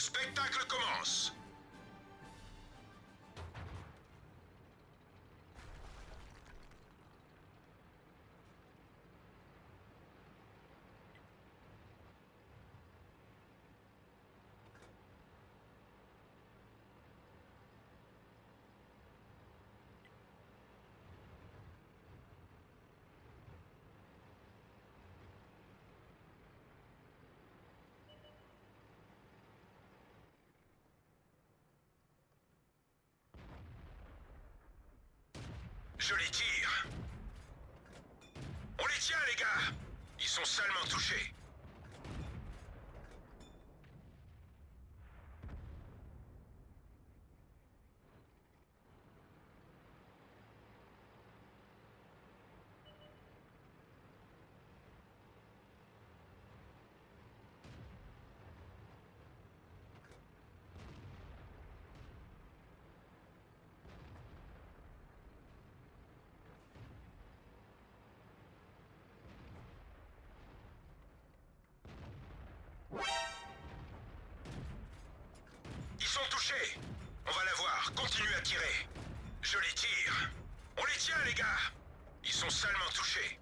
spectacle commence. Joli tir. On les tient, les gars. Ils sont salement touchés. Ils sont touchés. On va la voir. Continue à tirer. Joli tir. On les tient, les gars. Ils sont salement touchés.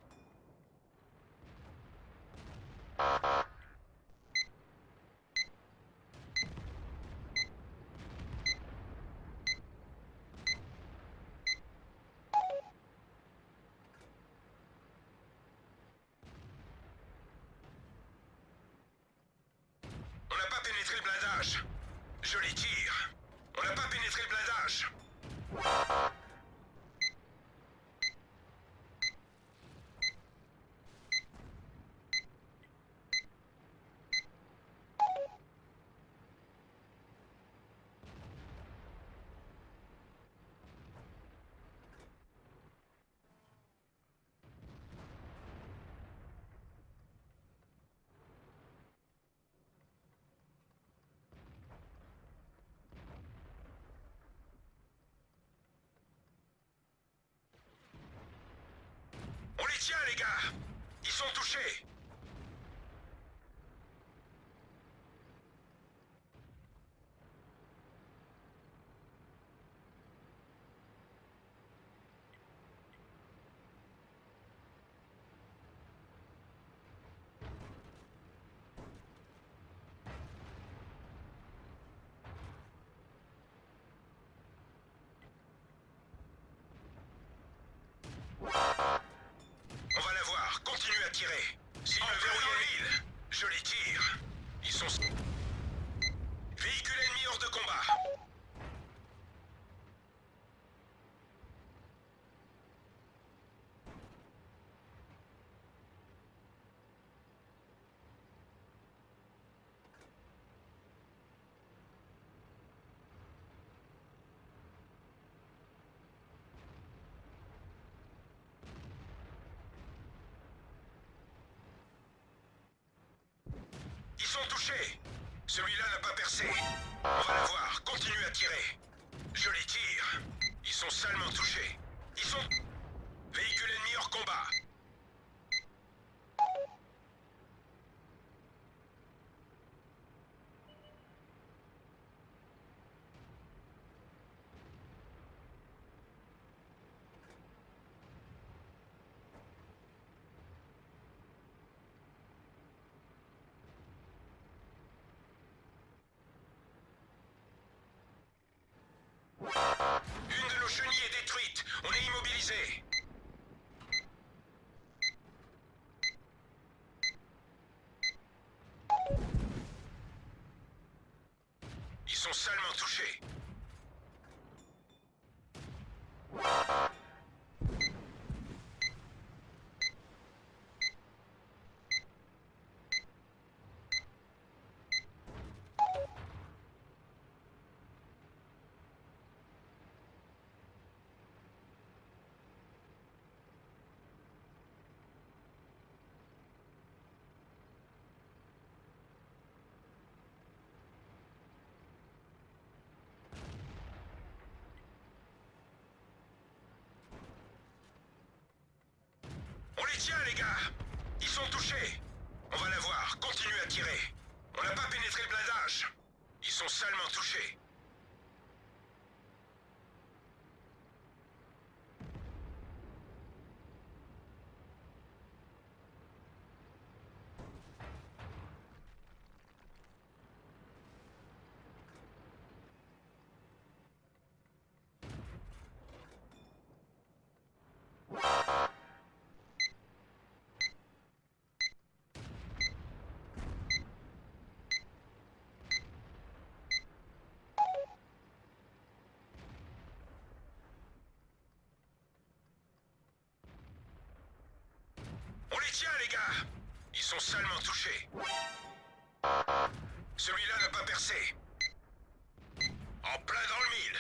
On n'a pas pénétré le blindage. Joli tir. On n'a pas pénétré le blindage. On Ils sont touchés. On va la voir. Continue à tirer. Signe le verrouillé l'île. Joli tir. Ils sont... Véhicule ennemi hors de combat. Ils sont touchés. Celui-là n'a pas percé. On va la voir. Continue à tirer. Joli tir. Ils sont salement touchés. Ils sont... Véhicule ennemi hors combat. Ils sont salement touchés. On les gars Ils sont touchés On va la voir, continue à tirer. On n'a pas pénétré le blindage. Ils sont salement touchés. On les Ils sont salement touchés. Celui-là n'a pas percé. En plein dans le mille.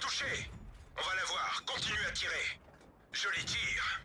Touchés On va la voir, continuez à tirer. Je les tire.